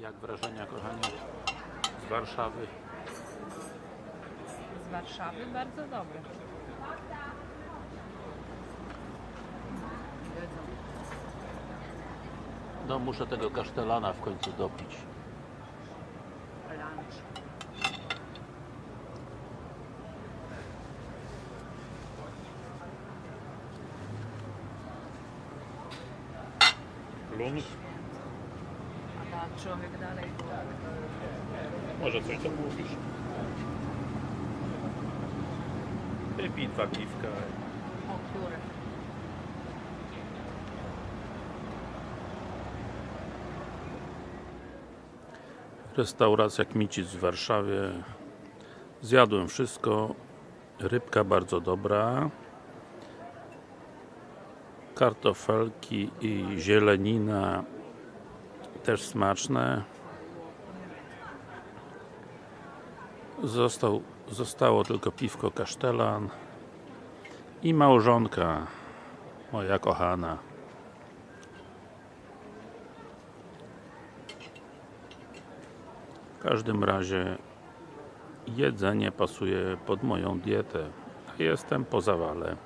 Jak wrażenia kochani z Warszawy? Z Warszawy bardzo dobre. No muszę tego kasztelana w końcu dopić. Lunch. A tak człowiek dalej Może coś zamówisz? Wypij dwa piwka. o które? Restauracja Kmicic w Warszawie. Zjadłem wszystko. Rybka bardzo dobra. Kartofelki i zielenina też smaczne. Został, zostało tylko piwko kasztelan i małżonka moja kochana. W każdym razie jedzenie pasuje pod moją dietę. Jestem po zawale.